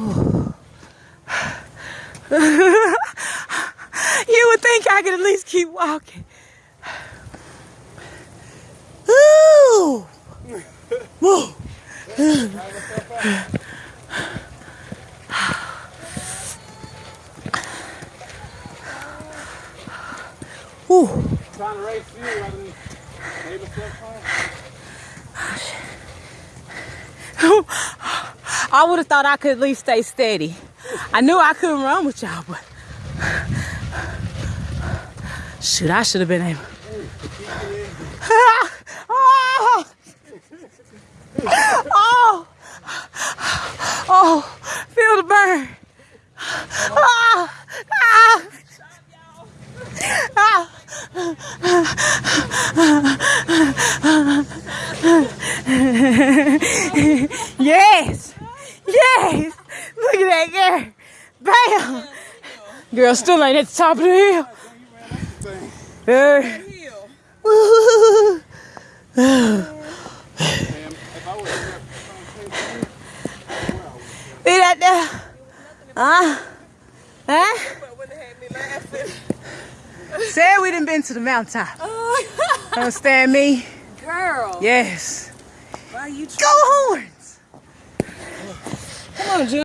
you would think I could at least keep walking. Ooh. Woo. Ooh. Trying to raise fuel rather than maybe I would have thought I could at least stay steady. I knew I couldn't run with y'all, but shoot, I should have been able. oh, oh, oh, feel the burn. Ah, ah, yes, yes. Look at that girl. Bam. Girl still ain't at the top of the hill. Woo. See that there? Uh, huh? Huh? Said we done been to the mountaintop. Oh. Understand me? Girl, Yes. why you Go horns! June.